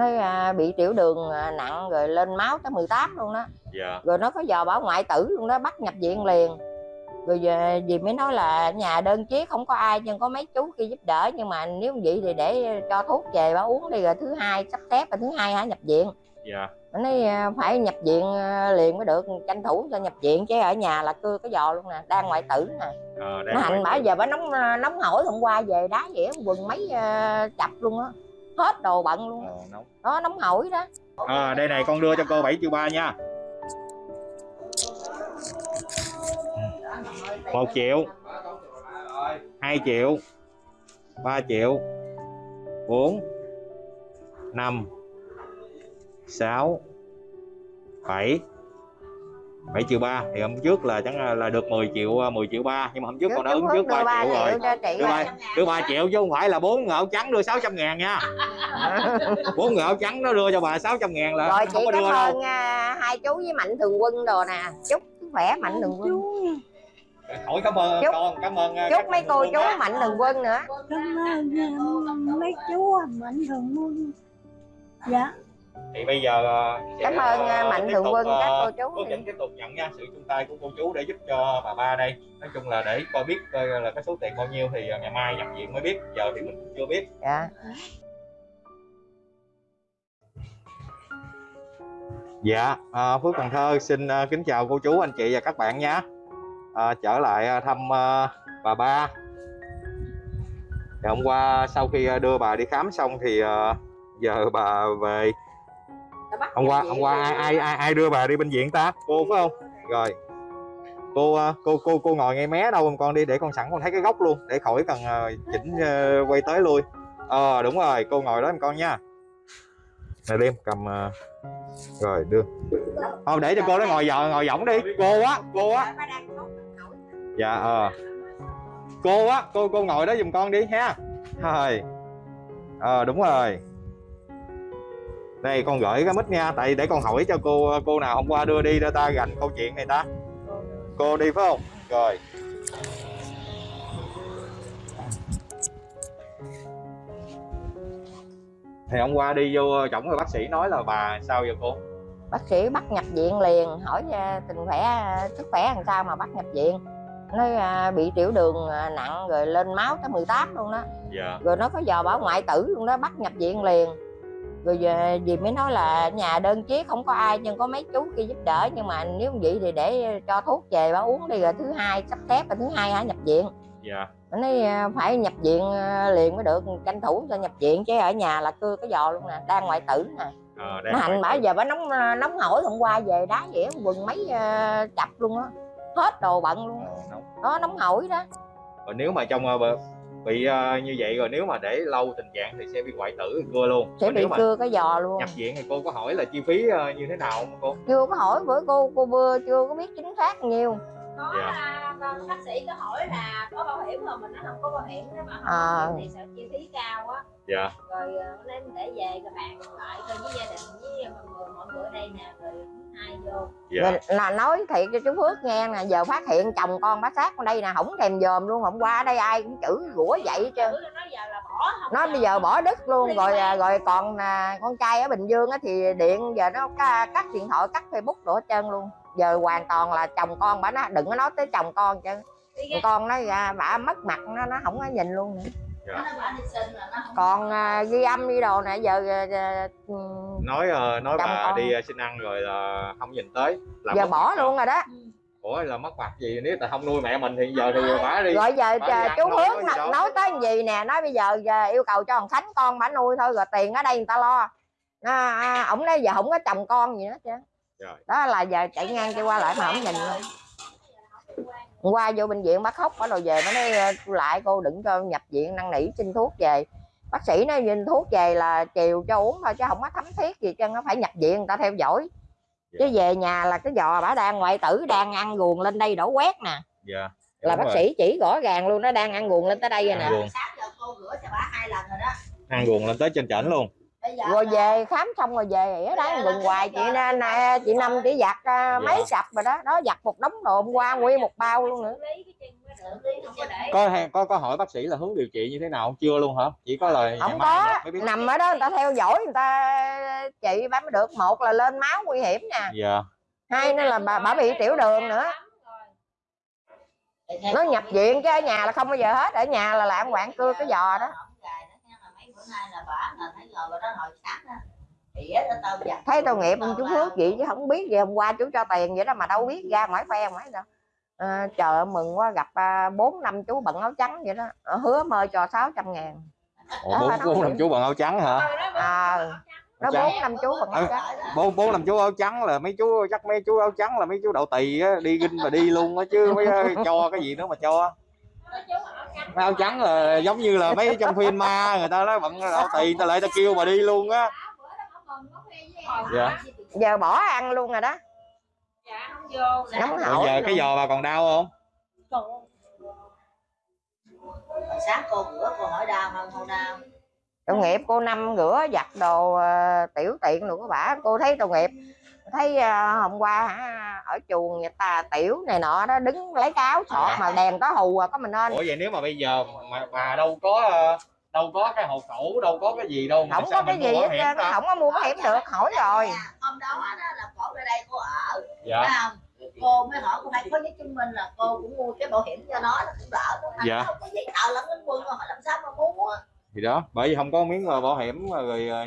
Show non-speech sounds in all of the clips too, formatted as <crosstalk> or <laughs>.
nó à, bị tiểu đường à, nặng rồi lên máu tới 18 luôn đó. Dạ. Rồi nó có giờ bảo ngoại tử luôn đó bắt nhập viện liền. Rồi về dì mới nói là nhà đơn chiếc không có ai nhưng có mấy chú kia giúp đỡ nhưng mà nếu vậy thì để cho thuốc về bà uống đi rồi thứ hai sắp xếp rồi thứ hai hả nhập viện. Dạ. Nó nói à, phải nhập viện liền mới được tranh thủ cho nhập viện chứ ở nhà là cưa cái giò luôn nè đang ngoại tử nè. Ờ, nó hành bả giờ bả nóng nóng hổi hôm qua về đá á, quần mấy chập luôn á hết đồ bận luôn. Ờ, nóng. đó nóng hổi đó. À, đây này con đưa cho cô 7 triệu ba nha. Một triệu 2 triệu 3 triệu 4 5 6 7 7 triệu 3 thì hôm trước là chẳng là được 10 triệu 10 triệu 3 nhưng mà hôm trước con đã ứng trước 3 triệu rồi. đưa 3, đưa 3 triệu chứ không phải là bốn ngạo trắng đưa 600 ngàn nha. <laughs> Bốn ngạo trắng nó đưa cho bà 600 ngàn là rồi không có cảm đưa đâu. ơn à, hai chú với mạnh thường quân đồ nè. Chúc khỏe mạnh thường quân. Hỏi cảm ơn Chúc- con cảm ơn chúc mấy cô chú mạnh thường quân nữa. Cảm ơn uh, mấy chú mạnh thường quân. Dạ thì bây giờ ờ, cảm ơn ờ, mạnh tục, quân các cô chú Phước Vĩnh tiếp tục nhận nha sự chung tay của cô chú để giúp cho bà ba đây nói chung là để coi biết coi là cái số tiền bao nhiêu thì ngày mai nhập viện mới biết giờ thì mình cũng chưa biết dạ Dạ, à, Phước Cần Thơ xin à, kính chào cô chú, anh chị và các bạn nhé. À, trở lại à, thăm à, bà ba. Thì hôm qua sau khi à, đưa bà đi khám xong thì à, giờ bà về. Hôm qua hôm qua ai ai ai, ai đưa bà đi bệnh viện ta? Cô phải không? Rồi. Cô à, cô cô cô ngồi ngay mé đâu con đi để con sẵn con thấy cái góc luôn để khỏi cần à, chỉnh à, quay tới lui. Ờ đúng rồi, cô ngồi đó em con nha. Này đêm cầm à, rồi đưa thôi để cho cô đó ngồi giờ ngồi võng đi cô á cô á dạ ờ cô á cô cô ngồi đó giùm con đi ha rồi ờ đúng rồi đây con gửi cái mic nha tại để con hỏi cho cô cô nào hôm qua đưa đi cho ta gành câu chuyện này ta. Cô đi phải không? Rồi. Thì hôm qua đi vô chổng rồi bác sĩ nói là bà sao vậy cô? Bác sĩ bắt nhập viện liền hỏi à, tình khỏe à, sức khỏe làm sao mà bắt nhập viện. Nói bị tiểu đường nặng rồi lên máu tới 18 luôn đó. Dạ. Rồi nó có giờ bảo ngoại tử luôn đó bắt nhập viện liền rồi về dì mới nói là nhà đơn chiếc không có ai nhưng có mấy chú kia giúp đỡ. Nhưng mà nếu vậy thì để cho thuốc về bà uống đi rồi thứ hai sắp xếp rồi thứ hai hả nhập viện. Dạ. Nó nói à, phải nhập viện à, liền mới được. Tranh thủ cho nhập viện chứ ở nhà là cưa cái giò luôn nè đang ngoại tử nè. Ờ, nó hành bả giờ bả nóng nóng hổi hôm qua về đá á, quần mấy à, chập luôn á. Hết đồ bận luôn Ờ, đó nóng hổi đó. Còn nếu mà trong ờ, bị ờ, như vậy rồi nếu mà để lâu tình trạng thì sẽ bị hoại tử cưa luôn. Sẽ Còn bị cưa cái giò luôn. nhập viện thì cô có hỏi là chi phí ờ, như thế nào không cô? Chưa có hỏi bữa cô cô bưa chưa có biết chính xác nhiều. Có Dạ. là con bác sĩ có hỏi là có bảo hiểm mà mình nó không có bảo hiểm nếu mà không À. thì sợ chi phí cao á. Dạ. Rồi ờ, nên để về các bạn lại coi với gia đình với mọi người mọi người ở đây nè rồi dạ. Là nói thiệt cho chú Phước nghe nè giờ phát hiện chồng con bá sát ở đây nè không thèm dòm luôn hôm qua ở đây ai cũng chửi rủa vậy hết trơn. Chữ nó giờ là bỏ không nó bây giờ bỏ đứt luôn rồi à, rồi còn à, con trai ở Bình Dương á thì điện giờ nó cắt điện thoại cắt Facebook hết trơn luôn. Giờ hoàn toàn là chồng con bả nó đừng có nói tới chồng con chứ. Con nó ra bả mất mặt nó nó không có nhìn luôn nữa. Còn à, ghi âm đi đồ nè giờ à, à, ừ, nói ờ, nói bà con. đi ờ, xin ăn rồi là không nhìn tới là giờ bỏ luôn rồi đó ủa là mất mặt gì nếu tại không nuôi mẹ mình thì giờ thì bả đi rồi giờ Bà chú Hướng nói, đâu. nói tới gì nè nói bây giờ, giờ yêu cầu cho thằng Khánh con bả nuôi thôi rồi tiền ở đây người ta lo à, à, ổng nói giờ không có chồng con gì nữa chứ Rồi. đó là giờ chạy ngang cho qua lại mà không nhìn luôn Hôm qua vô bệnh viện bác khóc bắt đầu về nó nói "Ờ, cô lại cô đừng cho nhập viện năn nỉ xin thuốc về bác sĩ nói xin thuốc về là chiều cho uống thôi chứ không có thấm thiết gì chứ nó phải nhập viện người ta theo dõi chứ Dạ. về nhà là cái giò bả đang ngoại tử đang ăn guồng lên đây đổ quét nè dạ là bác rồi. sĩ chỉ rõ ràng luôn nó đang ăn guồng lên tới đây rồi nè Ăn guồng. sáng giờ cô rửa cho bà hai lần rồi đó ăn guồng lên tới trên trển luôn rồi về khám xong rồi về ở đó quần hoài chị na, na chị năm chỉ giặt à, mấy Dạ. sập rồi đó đó giặt một đống đồ hôm qua nguyên một bao luôn nữa. không có có có hỏi bác sĩ là hướng điều trị như thế nào chưa luôn hả? Chỉ có lời không có. nhập mới biết. Nằm ở đó người ta theo dõi người ta trị bà mới được. Một là lên máu nguy hiểm nè. Dạ. Hai nữa là bà bà bị tiểu đường nữa. nó nhập viện chứ ở nhà là không bao giờ hết. Ở nhà là làm quạng cưa cái giò đó. mấy bữa nay là bà là thấy ngồi đó đó thấy tội nghiệp ông chú Phước vậy chứ không biết gì hôm qua chú cho tiền vậy đó mà đâu biết ra ngoài phe ngoài đâu. À, trời mừng quá gặp à, bốn năm chú bận áo trắng vậy đó. Ờ, hứa mời cho 600 ngàn. Đó, bốn năm chú bằng áo trắng hả? À, nó bốn năm chú bận áo trắng. bốn bốn năm chú áo trắng là mấy chú chắc mấy chú áo trắng là mấy chú đậu tỳ á đi ginh mà đi luôn á chứ mấy cho cái gì nữa mà cho áo trắng là giống như là mấy trong phim ma người ta nói bận tỳ người ta lại ta kêu mà đi luôn á. Dạ. giờ bỏ ăn luôn rồi đó. Nóng Bây hổi giờ cái giò bà còn đau không? Sáng cô bữa cô hỏi đau không? Không đau. Tội nghiệp cô năm rửa giặt đồ ờ, tiểu tiện luôn các bà cô thấy tội nghiệp thấy ờ, hôm qua hả, ở chuồng người ta tiểu này nọ đó đứng lấy cái áo sọt mà đèn có hù à có mình nên. Ủa vậy nếu mà bây giờ mà bà đâu có ờ, đâu có cái hộ khẩu đâu có cái gì đâu mà không có cái gì hết trơn không có mua bảo hiểm được hỏi rồi. Hôm đó đó là cổ ra đây cô ở. Dạ. Phải không? Cô mới hỏi cô phải có giấy chứng minh là cô cũng mua cái bảo hiểm cho nó nó cũng đỡ nó Dạ. không có giấy tờ lẫn lính quân rồi làm sao mà mua? Thì đó bởi vì không có miếng ờ, bảo hiểm rồi ờ,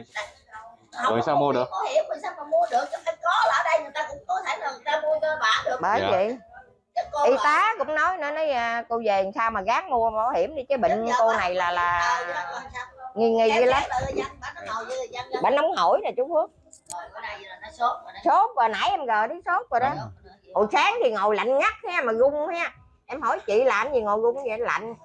Rồi sao mua được? bảo hiểm rồi sao mà mua được chứ phải có là ở đây người ta cũng có thể là người ta mua cho bà được. Bởi Dạ. vậy cô y là- tá cũng nói nữa nói à, cô về làm sao mà gán mua bảo hiểm đi chứ bệnh Giờ cô bà- này là là Ờ, sao? nghi nghi dữ lắm. bà nó bệnh nóng hổi nè chú Phước. Rồi bữa nay là nó sốt rồi rồi nãy em gờ đi sốt rồi đó. Hồi sáng thì ngồi lạnh ngắt ha mà run ha. Em hỏi chị làm gì ngồi run vậy? Lạnh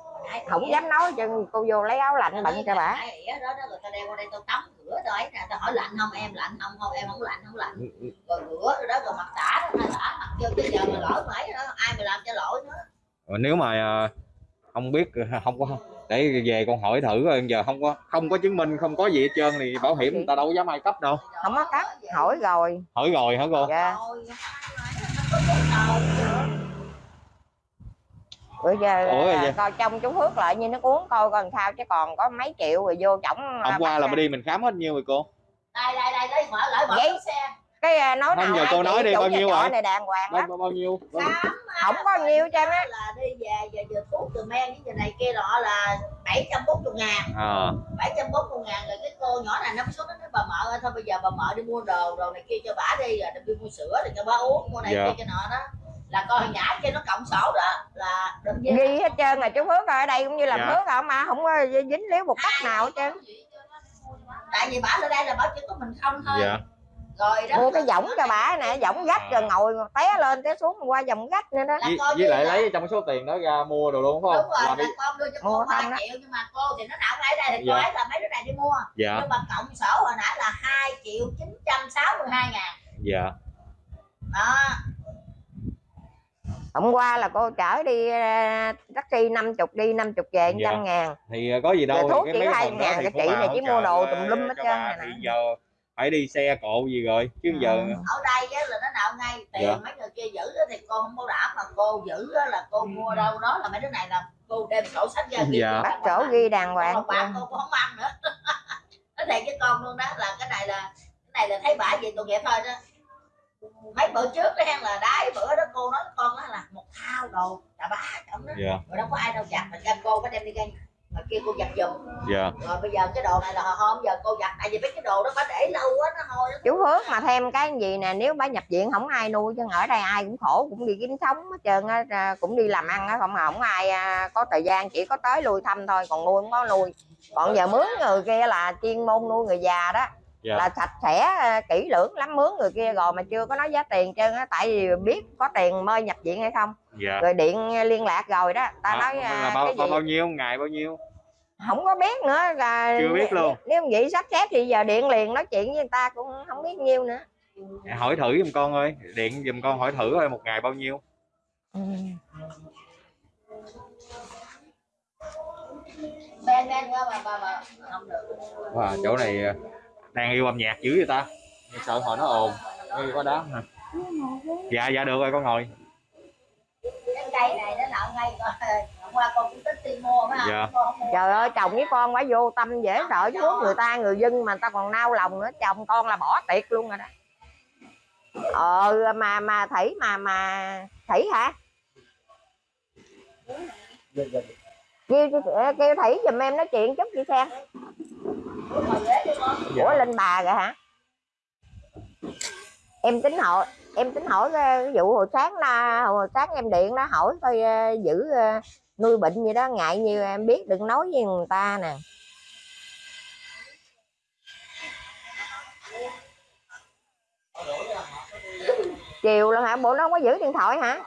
không dám nói cho cô vô lấy áo lạnh bệnh cho bà. đó đó người ta đeo qua đây tao tắm rửa rồi ấy nè tao hỏi lạnh không em lạnh không không em không lạnh không lạnh. Rồi rửa rồi đó rồi mặt tả đó hai tả mặt vô cái giờ mà lỗi mấy đó ai mà làm cho lỗi nữa. Rồi nếu mà ờ, không biết ờ, không có để về con hỏi thử rồi giờ không có không có chứng minh không có gì hết trơn thì bảo hiểm người ta đâu dám ai cấp đâu. Không có cấp hỏi rồi. hỏi rồi hả cô? dạ rồi nó có giấy tờ bữa giờ Ủa, à, vậy? coi trong chú Phước lại như nó uống coi coi làm sao chứ còn có mấy triệu rồi vô chổng hôm qua là mới đi mình khám hết nhiêu rồi cô? Đây đây đây đây mở lại mở cái xe. cái à, nói Không, nào giờ cô nói đi, bao nhiêu rồi? này đàng hoàng bao, bao, bao nhiêu? Không có nhiều cho á. là đi về giờ giờ thuốc từ men với giờ này kia nọ là 740 ngàn. À, 740 ngàn rồi cái cô nhỏ này nó mới xuống nó nói bà mợ ơi thôi bây giờ bà mợ đi mua đồ đồ này kia cho bả đi rồi đi mua sữa rồi cho bả uống mua này Dạ. kia cho nọ đó là con nhã kia nó cộng sổ đó là gì ghi hết trơn là chú Phước ở đây cũng như là Dạ. Phước không mà không có dính líu một cách nào hết trơn. tại vì bả ở đây là bả chỉ có mình không thôi. Dạ. Rồi đó mua cái võng cho bả nè võng gách rồi ngồi té lên té xuống qua vòng gách nữa đó. Với, coi với lại lấy trong số tiền đó ra mua đồ luôn phải đúng không rồi là đi con đưa cho Mua cô không 3 đó. triệu nhưng mà cô thì nó nào ngay đây thì cô Dạ. ấy là mấy đứa này đi mua. Dạ. Nhưng mà cộng sổ hồi nãy là 2 triệu 962 ngàn. Dạ. Đó hôm qua là cô chở đi à, taxi 50 đi 50 về Dạ. trăm ngàn thì ờ, có gì đâu thuốc chỉ mấy hai đó ngàn, cái chị này chỉ mua đồ ờ, tùm lum hết trơn này giờ phải đi xe cộ gì rồi chứ Ừ. giờ ở đây á, là nó nào ngay tiền Dạ. mấy người kia giữ á, thì cô không có đảm mà cô giữ á, là cô mua đâu đó là mấy đứa này là cô đem sổ sách ra ghi Dạ. bắt sổ ghi đàng hoàng còn bạn cô cũng không ăn nữa <laughs> nó thiệt với con luôn đó là cái này là cái này là thấy bả gì tội nghiệp thôi đó mấy bữa trước đó hen là đái bữa đó cô nói con đó là một thao đồ là bá trọng đó. Dạ. Rồi đâu có ai đâu giặt mà ra cô phải đem đi gây mà kia cô giặt giùm. Dạ. Rồi bây giờ cái đồ này là hôm giờ cô giặt tại vì mấy cái đồ đó bà để lâu quá nó hôi chú Phước mà thêm cái gì nè nếu bà nhập viện không ai nuôi chứ ở đây ai cũng khổ cũng đi kiếm sống hết trơn á cũng đi làm ăn á không mà không ai à, có thời gian chỉ có tới lui thăm thôi còn nuôi không có nuôi. Còn giờ mướn người kia là chuyên môn nuôi người già đó Dạ. là sạch sẽ à, kỹ lưỡng lắm mướn người kia rồi mà chưa có nói giá tiền trơn á tại vì biết có tiền mời nhập viện hay không dạ rồi điện liên lạc rồi đó ta À, nói là à, bao, cái gì bao nhiêu ngày bao nhiêu không có biết nữa là Chưa biết luôn. nếu vậy sắp xếp thì giờ điện liền nói chuyện với người ta cũng không biết nhiêu nữa hỏi thử giùm con ơi điện giùm con hỏi thử ơi một ngày bao nhiêu ừ. wow, chỗ này ờ, đang yêu âm nhạc dữ vậy ta? Sợ hồi nó ồn. Như có đám hả? Dạ dạ được rồi con ngồi. Cái cây này nó nợ ngay coi qua con cũng tính đi mua phải không? Dạ. không trời ơi chồng với con phải vô tâm dễ sợ chứ người ta người dân mà người ta còn nao lòng nữa. Chồng con là bỏ tiệt luôn rồi đó. Ờ mà mà thủy mà mà thủy hả? Kêu kêu thủy giùm em nói chuyện chút chị xem Con ủa lên bà rồi hả? Em tính hỏi em tính hỏi cái cái vụ hồi sáng là hồi sáng em điện đó hỏi coi ờ, giữ ờ, nuôi bệnh gì đó ngại nhiều em biết đừng nói với người ta nè. Chiều luôn hả? Bộ nó không có giữ điện thoại hả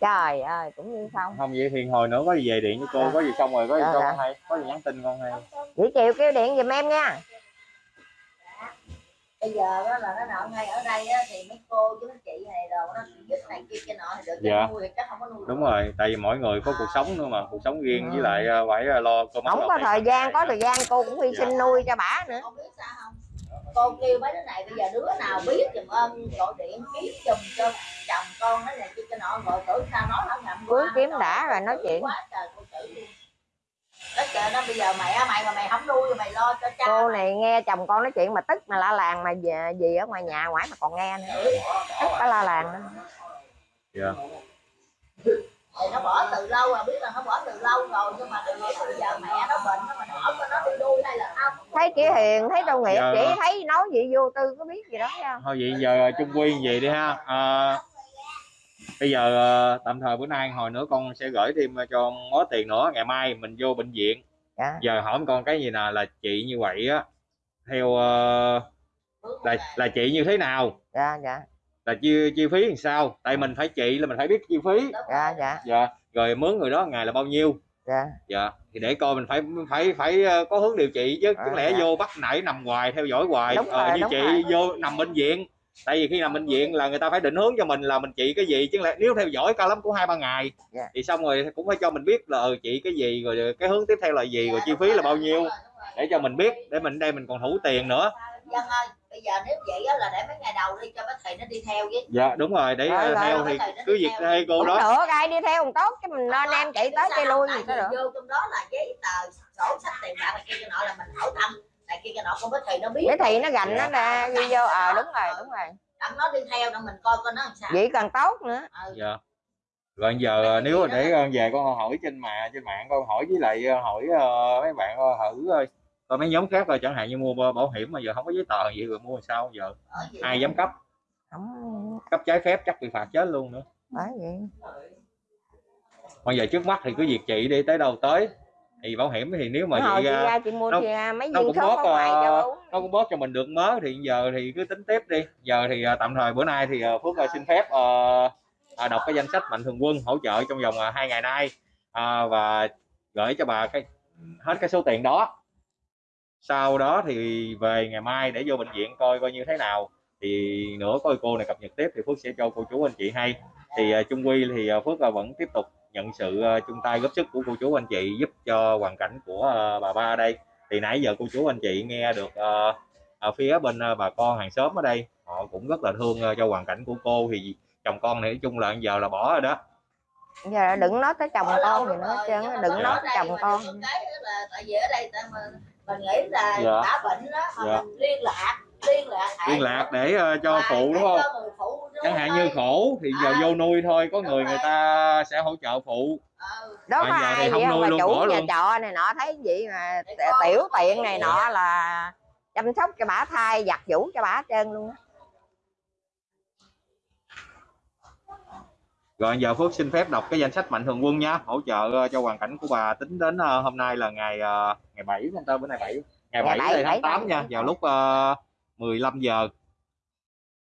trời ơi cũng như không không vậy thì hồi nữa có gì về điện với cô Dạ. có gì xong rồi có gì Dạ, con dạ. hay có gì nhắn tin con hay vậy chiều kêu điện giùm em nha bây giờ đó là nó nọ ngay ở đây á, thì mấy cô chú mấy chị này đồ nó giúp này kia cái nọ thì được Dạ. dạ. nuôi thì chắc không có nuôi đúng rồi tại vì mỗi người có cuộc sống nữa mà cuộc sống riêng với Ừ. lại ờ, phải ờ, lo cơm không có thời gian có thời gian cô cũng hy sinh nuôi cho bả nữa con biết sao không cô kêu mấy đứa này bây giờ đứa nào biết giùm ơn gọi điện kiếm giùm cho chồng con nó này kia cái nọ rồi tưởng sao nói không ngậm qua, kiếm đã rồi nói chuyện. Quá trời cô luôn. Trời nó bây giờ mẹ mày mà mày không nuôi mày lo cho cha cô này nghe chồng con nói chuyện mà tức mà la làng mà về gì ở ngoài nhà ngoài mà còn nghe nữa. Tức cả la làng nữa. Dạ. thì nó bỏ từ lâu rồi biết là nó bỏ từ lâu rồi nhưng mà bây giờ mẹ nó bệnh nó mà nó cho nó đi không thấy chị hiền thấy đâu nghiệp chỉ thấy nói gì vô tư có biết gì đó không thôi vậy giờ chung quy vậy đi ha. Ờ, bây giờ ờ, tạm thời bữa nay hồi nữa con sẽ gửi thêm cho mớ tiền nữa. Ngày mai mình vô bệnh viện. Dạ. Giờ hỏi con cái gì nè là chị như vậy á. Theo ờ, là là chị như thế nào? Dạ dạ. Là chi chi phí làm sao? Tại mình phải chị là mình phải biết chi phí. Dạ dạ. Dạ. Rồi mướn người đó ngày là bao nhiêu dạ. Dạ thì để coi mình phải phải phải ờ, có hướng điều trị chứ. À, chẳng lẽ dạ. vô bắt nãy nằm hoài theo dõi hoài. Đúng Ờ, rồi, như chị rồi. vô nằm bệnh viện. Tại vì khi nằm bệnh viện là người ta phải định hướng cho mình là mình trị cái gì chứ lẽ nếu theo dõi cao lắm cũng hai ba ngày. Dạ. thì xong rồi cũng phải cho mình biết là ừ, trị cái gì rồi cái hướng tiếp theo là gì rồi chi phí là bao nhiêu để cho mình biết để mình đây mình còn thủ tiền nữa. Ơi bây giờ nếu vậy á là để mấy ngày đầu đi cho bác thầy nó đi theo với. Dạ đúng rồi để Rồi, ờ, rồi, theo rồi, thì cứ đi việc theo. cô cũng đó. được ai đi theo còn tốt chứ mình nên em chị tới chơi lui gì đó được. vô trong đó là giấy tờ sổ sách tiền bạc này kia cái nọ là mình hỏi thăm này kia cái nọ con bác thầy nó biết. Để thì nó gành nó ra ghi vô ờ đúng rồi đúng rồi. đặng nó đi theo đặng mình coi coi nó làm sao. Vậy càng tốt nữa. Ừ. dạ. Rồi giờ ờ, nếu mà để ờ, về con hỏi trên mạng trên mạng con hỏi với lại ờ, hỏi ờ, mấy bạn ờ, thử ờ, coi mấy nhóm khác rồi chẳng hạn như mua bảo hiểm mà giờ không có giấy tờ gì rồi mua làm sao giờ? Ai dám cấp? Không cấp trái phép chắc bị phạt chết luôn nữa. Bởi vậy. Bây giờ trước mắt thì cứ việc chị đi tới đâu tới thì bảo hiểm thì nếu mà hồi vậy ra chị mua nó- à, mấy nó cũng cho uống nó cũng bớt cho mình được mớ thì giờ thì cứ tính tiếp đi. Giờ thì ờ, tạm thời bữa nay thì ờ, phước ờ, xin phép ờ, đọc cái danh sách mạnh thường quân hỗ trợ trong vòng hai ngày nay Ờ, và gửi cho bà cái hết cái số tiền đó sau đó thì về ngày mai để vô bệnh viện coi coi như thế nào. Thì nữa coi cô này cập nhật tiếp thì phước sẽ cho cô chú anh chị hay. Thì ờ, chung quy thì ờ, phước ờ, vẫn tiếp tục nhận sự chung tay góp sức của cô chú anh chị giúp cho hoàn cảnh của bà ba ở đây. Thì nãy giờ cô chú anh chị nghe được ở phía bên bà con hàng xóm ở đây họ cũng rất là thương cho hoàn cảnh của cô. Thì chồng con nói chung là giờ là bỏ rồi đó. Giờ đừng nói tới chồng con gì nữa mà đừng nói chồng con. tại vì ở đây mình nghĩ là Dạ. đã bệnh đó mà Dạ. mình liên lạc liên lạc liên lạc để ờ, cho phụ đúng không người phụ nuôi chẳng hạn như khổ thì giờ À. vô nuôi thôi có Đúng người người rồi. ta sẽ hỗ trợ phụ Ừ. đó Mà có giờ thì không vậy nuôi mà luôn, chủ bỏ nhà luôn. trọ này nọ thấy vậy mà Để tiểu tiện này nọ là chăm sóc cho bả thai giặt giũ cho bả hết trơn luôn á rồi giờ phước xin phép đọc cái danh sách mạnh thường quân nhá hỗ trợ ờ, cho hoàn cảnh của bà tính đến ờ, hôm nay là ngày ờ, ngày 7 không ta? Bữa nay 7 ngày Ngày 7 bảy, tháng bảy 8 nha. Vào lúc uh, 15 giờ.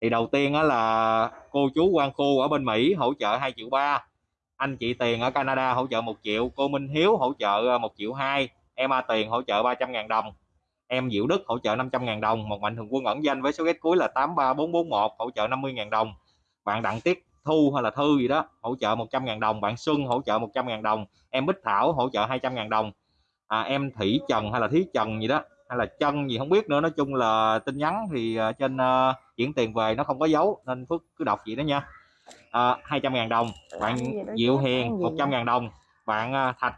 Thì đầu tiên á là cô chú Quang Khu ở bên Mỹ hỗ trợ 2 triệu ba. Anh chị Tiền ở Canada hỗ trợ 1 triệu. Cô Minh Hiếu hỗ trợ 1 triệu 2 em A Tiền hỗ trợ 300 ngàn đồng. Em Diệu Đức hỗ trợ 500 ngàn đồng. Một mạnh thường quân ẩn danh với số ghét cuối là 83441 hỗ trợ 50 ngàn đồng. Bạn Đặng Tiết Thu hay là Thư gì đó hỗ trợ 100 ngàn đồng bạn Xuân hỗ trợ 100 ngàn đồng em Bích Thảo hỗ trợ 200 ngàn đồng à, em Thủy Trần hay là Thí Trần gì đó hay là chân gì không biết nữa nói chung là tin nhắn thì ờ, trên ờ, chuyển tiền về nó không có dấu nên Phước cứ đọc vậy đó nha. À, 200 ngàn đồng bạn Diệu Hiền ăn gì 100 ngàn đồng bạn à, Thạch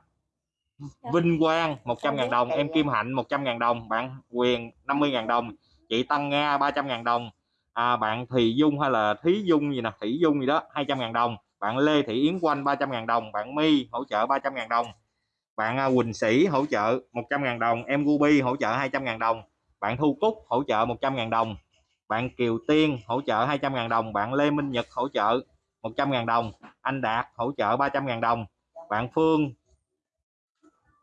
Vinh Quang 100 ngàn đồng em Kim Hạnh 100 ngàn đồng bạn Quyền 50 ngàn đồng chị Tăng Nga 300 ngàn đồng à, bạn Thùy Dung hay là Thí Dung gì nè Thủy Dung gì đó 200.000 đồng bạn Lê Thị Yến Quanh 300.000 đồng bạn My hỗ trợ 300.000 đồng bạn à, Quỳnh Sĩ hỗ trợ 100.000 đồng em Ruby hỗ trợ 200.000 đồng bạn Thu Cúc hỗ trợ 100.000 đồng bạn Kiều Tiên hỗ trợ 200.000 đồng bạn Lê Minh Nhật hỗ trợ 100.000 đồng anh Đạt hỗ trợ 300.000 đồng bạn Phương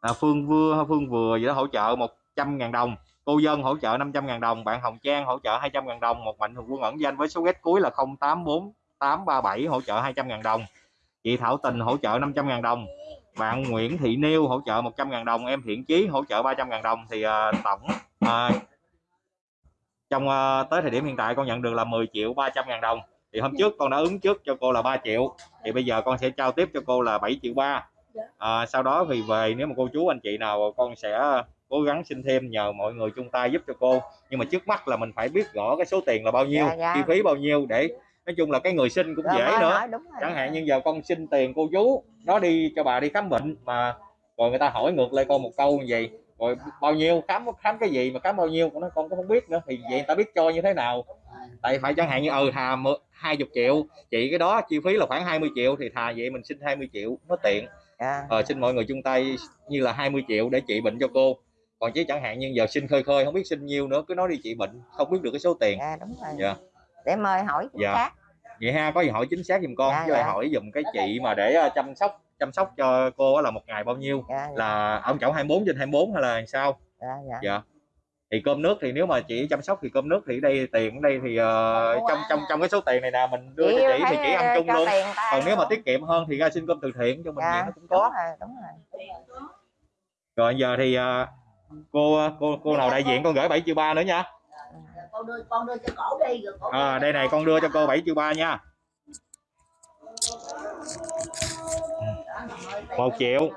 à, Phương Vừa Phương Vừa gì đó hỗ trợ 100.000 đồng cô dân hỗ trợ 500 ngàn đồng bạn Hồng Trang hỗ trợ 200 ngàn đồng một mạnh thường quân ẩn danh với số ghét cuối là 084837 hỗ trợ 200 ngàn đồng. Chị Thảo Tình hỗ trợ 500 ngàn đồng. Bạn Nguyễn Thị Niêu hỗ trợ 100 ngàn đồng. Em Thiện Chí hỗ trợ 300 ngàn đồng. Thì à, tổng à, trong à, tới thời điểm hiện tại con nhận được là 10 triệu 300 ngàn đồng. Thì hôm trước con đã ứng trước cho cô là 3 triệu. Thì bây giờ con sẽ trao tiếp cho cô là 7 triệu ba. À, sau đó thì về nếu mà cô chú anh chị nào con sẽ cố gắng xin thêm nhờ mọi người chung tay giúp cho cô. Nhưng mà trước mắt là mình phải biết rõ cái số tiền là bao nhiêu Dạ, dạ. chi phí bao nhiêu để nói chung là cái người xin cũng Rồi dễ mới nữa. hỏi, đúng rồi. chẳng hạn như giờ con xin tiền cô chú nó đi cho bà đi khám bệnh mà rồi người ta hỏi ngược lại con một câu như vậy rồi bao nhiêu khám khám cái gì mà khám bao nhiêu? Con nói con cũng không biết nữa. Thì vậy người ta biết cho như thế nào. Tại phải chẳng hạn như ừ thà hai chục triệu chị cái đó chi phí là khoảng 20 triệu thì thà vậy mình xin 20 triệu nó tiện. Dạ. ờ, xin mọi người chung tay như là 20 triệu để trị bệnh cho cô còn chứ chẳng hạn như giờ xin khơi khơi không biết xin nhiêu nữa cứ nói đi trị bệnh không biết được cái số tiền. Dạ đúng rồi. Dạ. để mời hỏi chính Dạ. xác. Vậy ha có gì hỏi chính xác giùm con Dạ, với lại dạ. hỏi giùm cái chị mà để ờ, chăm sóc chăm sóc cho cô là một ngày bao nhiêu? Dạ, dạ, là ông chậu 24 trên 24 hay là sao? Dạ, dạ. dạ. Thì cơm nước thì nếu mà chị chăm sóc thì cơm nước thì đây tiền ở đây thì ờ, trong trong trong cái số tiền này nè mình đưa cho chị thì chị ăn chung cho luôn. còn nếu mà tiết kiệm hơn thì ra xin cơm từ thiện cho mình dạ, nó cũng đúng có rồi đúng rồi. Rồi giờ thì ờ, cô cô cô nào đại diện con gửi 7 triệu ba nữa nha. Con đưa con đưa cho cổ đi rồi cổ à, đây này con đưa cho cô 7 triệu ba nha. Một triệu.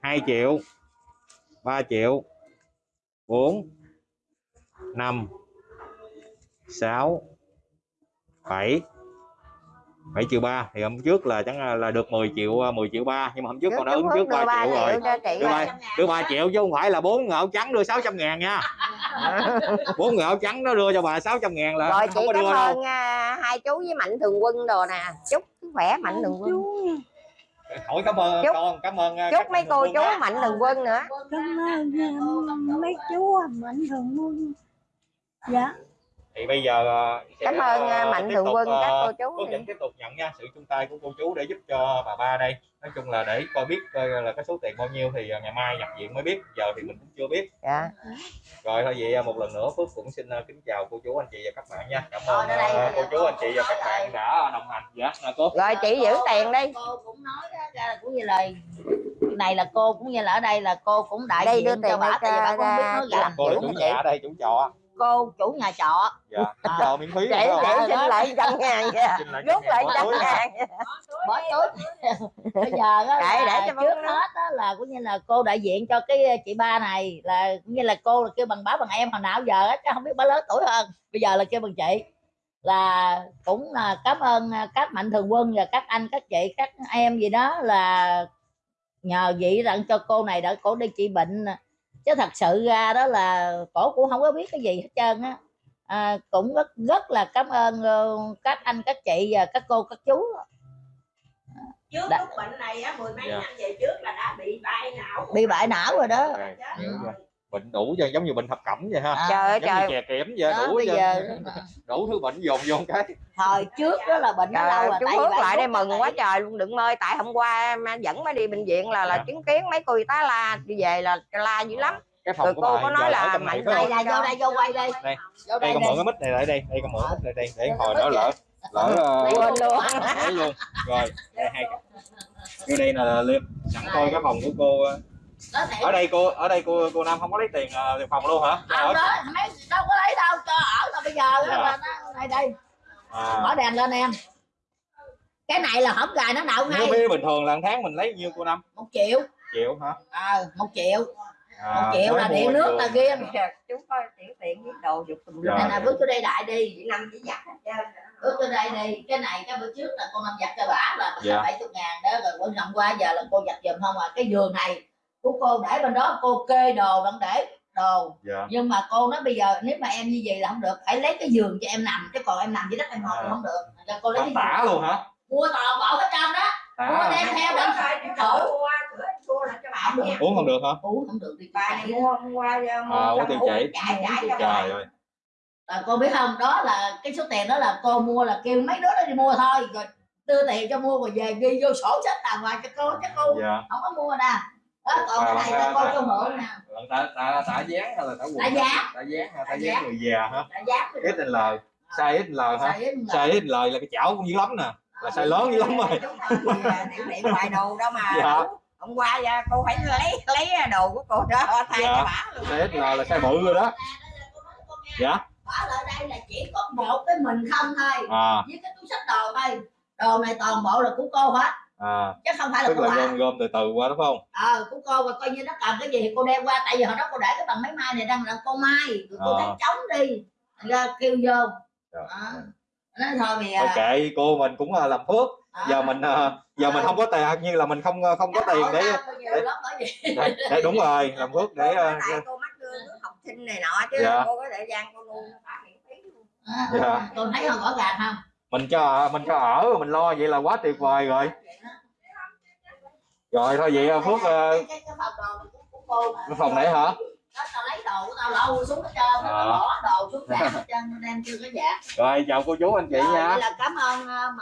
2 triệu. 3 triệu. 4 5 6 7 7 triệu 3 thì hôm trước là chẳng là được 10 triệu 10 triệu 3 nhưng mà hôm trước con đã ứng trước 3 triệu rồi. đưa ba đưa 3 triệu chứ không phải là bốn người áo trắng đưa 600 ngàn nha. <laughs> Bốn người áo trắng nó đưa cho bà 600 ngàn là rồi không có đưa đâu. ơn à, hai chú với mạnh thường quân đồ nè. Chúc sức khỏe mạnh thường quân. Hỏi cảm ơn Chúc- con cảm ơn chúc mấy cô chú mạnh thường quân nữa. Cảm ơn mấy chú mạnh thường quân. Dạ thì bây giờ sẽ, cảm ơn à, uh, mạnh thường tục, quân các cô chú Phước vẫn tiếp tục nhận nha. Sự chung tay của cô chú để giúp cho bà ba đây. Nói chung là để coi biết coi là cái số tiền bao nhiêu thì ngày mai nhập viện mới biết. Giờ thì mình cũng chưa biết. Dạ. Rồi thôi vậy một lần nữa Phước cũng xin kính chào cô chú anh chị và các bạn nha. Cảm ơn đây cô chú anh chị và các bạn đã đồng hành. Dạ cô. Rồi chị giữ tiền đi. Cô cũng nói ra là cũng như là này là cô cũng như là ở đây là cô cũng đại Đây diện đưa cho tiền bà đây tại vì bà cho- không biết nói cho- gì. Cô là chủ cho chị. nhà ở đây chủ trọ cô chủ nhà trọ. Dạ. Chủ trọ miễn phí chị Ờ, xin đó. lại trăm ngàn lại rút lại trăm ngàn bỏ túi. Bây giờ á Để- để là cho trước hết á là cũng như là cô đại diện cho cái chị ba này là cũng như là cô là kêu bằng bá bằng em hồi nào giờ á chứ không biết bá lớn tuổi hơn. Bây giờ là kêu bằng chị. Là cũng là cảm ơn các mạnh thường quân và các anh các chị các em gì đó là nhờ vậy rằng cho cô này đỡ cổ đi trị bệnh chứ thật sự ra đó là cổ cũng không có biết cái gì hết trơn á. À, cũng rất rất là cảm ơn ờ, các anh các chị và các cô các chú. Trước Đã- lúc bệnh này á mười mấy Dạ. năm về trước là đã bị bại não. Bị bại não rồi đó. Rồi, Rồi. bệnh đủ cho giống như bệnh thập cẩm vậy ha. À, trời ơi giống trời. chè kiểm vậy đó, đủ giờ đủ thứ bệnh dồn vô cái. Hồi trước đó là bệnh nó Trời lâu ơi, rồi chú tại vì Phước lại đây mừng tại- quá trời luôn đừng mơi tại hôm qua em dẫn mới đi bệnh viện là là Dạ. chứng kiến mấy cô y tá la đi về là la dữ lắm. Cái Rồi phòng của cô có nói là mạnh đây là vô đây vô quay đây Đây. vô đây đây mượn cái mic này lại đây đây con mượn cái mic này đây để hồi đó lỡ lỡ quên luôn. lấy luôn. Rồi đây hai vô đây là liêm sẵn coi cái phòng của cô ở đây cô ở đây cô cô nam không có lấy tiền ờ, tiền phòng luôn hả? Không đó. mấy đâu có lấy đâu cho ở là bây giờ Dạ. nó đây đây à, mở đèn lên em. Cái này là hổng gài nó nếu ngay. biết bình thường là tháng mình lấy nhiêu cô năm một triệu. Triệu hả? Ờ một triệu. À, một triệu là điện nước là kia chú coi chuyển tiền với đồ dục tùm Dạ. này là bước vô đây đại đi. Chị năm chỉ giặt hết trơn ước trên đây đi. Cái này cái bữa trước là con năm giặt cho bả là Dạ. bảy chục ngàn đó rồi bữa hôm qua giờ là cô giặt giùm không à. Cái giường này của cô để bên đó cô kê đồ đặng để đồ. Dạ. Nhưng mà cô nói bây giờ nếu mà em như vậy là không được phải lấy cái giường cho em nằm chứ còn em nằm dưới đất em ngồi À. thì không được. Cho cô lấy Tả luôn hả? Mua toàn bộ hết trơn đó. Tả mua đem theo là cho bạn nha uống không được hả? Uống không được đi bà này mua hôm qua mua À, tiêu uống chảy. chảy chảy cho trời ơi. À, cô biết không đó là cái số tiền đó là cô mua là kêu mấy đứa đó đi mua thôi. Rồi đưa tiền cho mua rồi về ghi vô sổ sách đàng hoàng cho cô chứ cô. Dạ. Không có mua nè đó còn cái này là cô cho mượn nè tả tả tả dán hay là tả quần? Tả dán. tả dán tả Tả dán dán. người già hả? Đã dám rồi XL size XL hả? là- size XL là cái chảo cũng dữ lắm nè. Là size lớn dữ lắm rồi. tiểu điện ngoài đồ đâu mà. Dạ. hôm qua dạ, cô phải lấy lấy đồ của cô đó thay Dạ. cho bả luôn. Size XL là size bự rồi đó. Dạ. Lại đây là chỉ có một cái mình không thôi. À. Với cái túi sách đồ thôi. Đồ này toàn bộ là của cô hết à chứ không phải là tức là gom gom từ từ qua đúng không? Ờ của cô và coi như nó cần cái gì thì cô đem qua tại vì hồi đó cô để cái bằng máy may này đang là cô may rồi cô À. thấy trống đi ra kêu vô. Trời đó. nói thôi giờ Thôi kệ cô mình cũng là làm phước. Giờ mình ờ, giờ mình không có tiền như là mình không ờ, không có tiền để để để, để đúng rồi làm phước để ờ, cô mắc lương học sinh này nọ chứ Dạ. cô có thời gian cô nuôi nó bả miễn phí luôn. À, Dạ. tôi thấy không rõ ràng không mình cho mình cho ở mình lo vậy là quá tuyệt vời rồi. Rồi thôi vậy ờ, phước ờ, cái, cái, cái phòng đồ của, của cô mà cái phòng này hả đó tao lấy đồ của tao lôi xuống hết trơn À. tao bỏ đồ xuống sàn <laughs> hết trơn tao đem chưa có dạ rồi chào cô chú anh chị Rồi, nha là cảm ơn ờ,